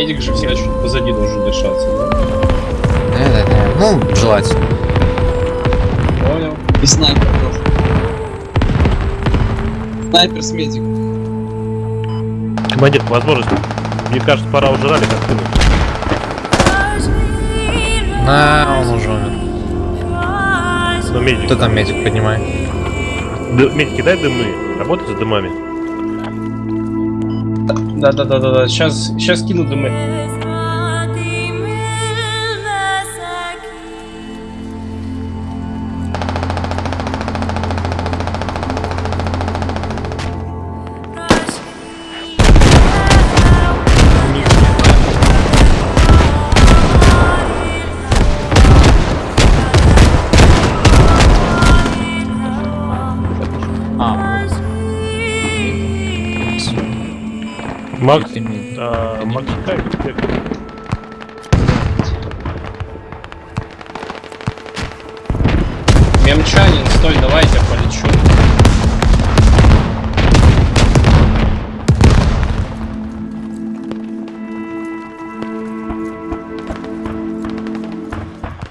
Медик же всегда чуть позади должен держаться, да? Да-да-да. Ну, желательно. Понял. И снайпер тоже. Снайпер с медиком. Командир, по возможности. Мне кажется, пора уже ралли как ты. На, он уже умер. Ну, медик. Кто там медик поднимает? Ды- медики, дай дымы. Работай с дымами. Да, да, да, да, да. Сейчас, сейчас кину дымы. Макс, а, Макс? Мемчанин, стой, давай я тебя полечу.